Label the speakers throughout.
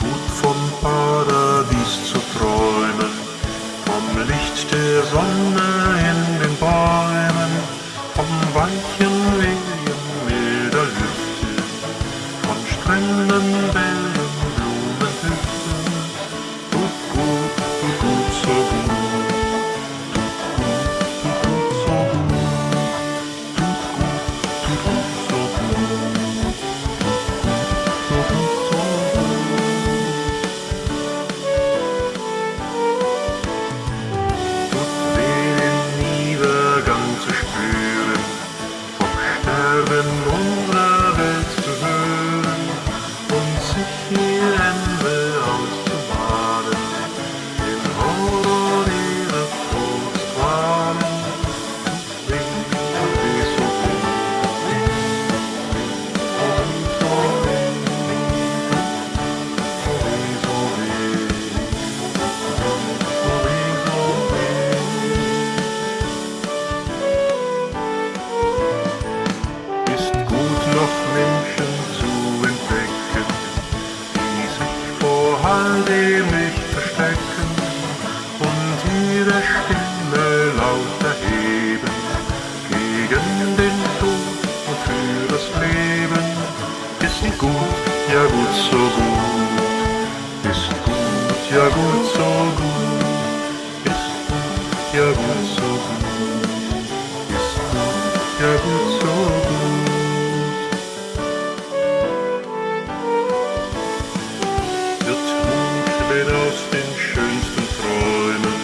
Speaker 1: gut vom Paradies zu träumen, vom Licht der Sonne. gegen den Tod und für das Leben ist gut, ja gut so gut, ist gut, ja gut so gut, ist gut, ja gut so gut, ist gut, ja gut so gut. aus den schönsten Träumen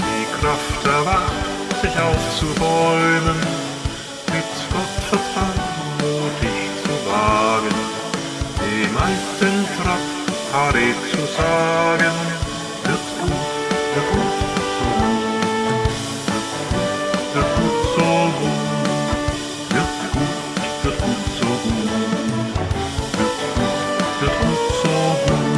Speaker 1: die Kraft erwacht, sich aufzubäumen. 뜬 추락 아래 수사면 듣고 듣고 듣고 소금 듣고 듣고 소금 듣고 듣고. 소금